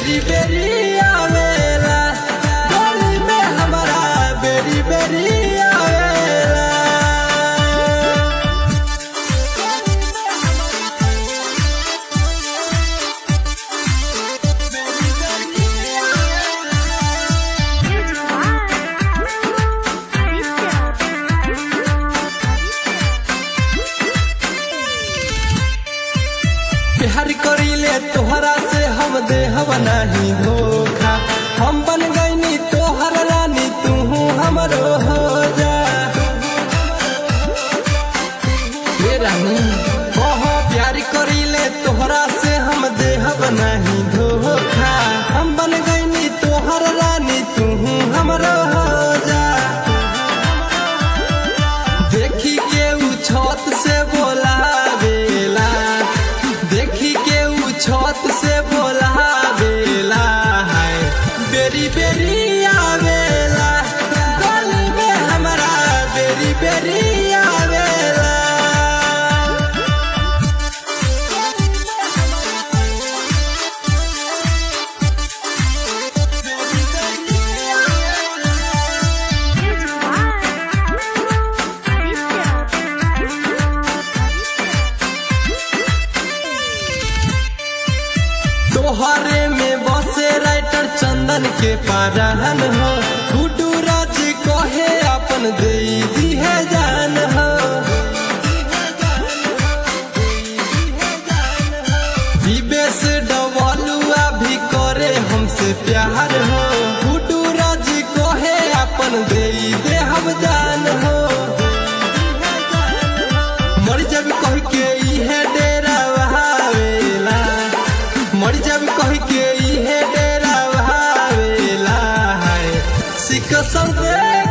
very, very बना है तोहरे में बसे राइटर चंदन के पारान हो। गुडू राज कहे, अपन दे दी है जान हो। डबलुआ भी करे हमसे प्यार se cansar ver.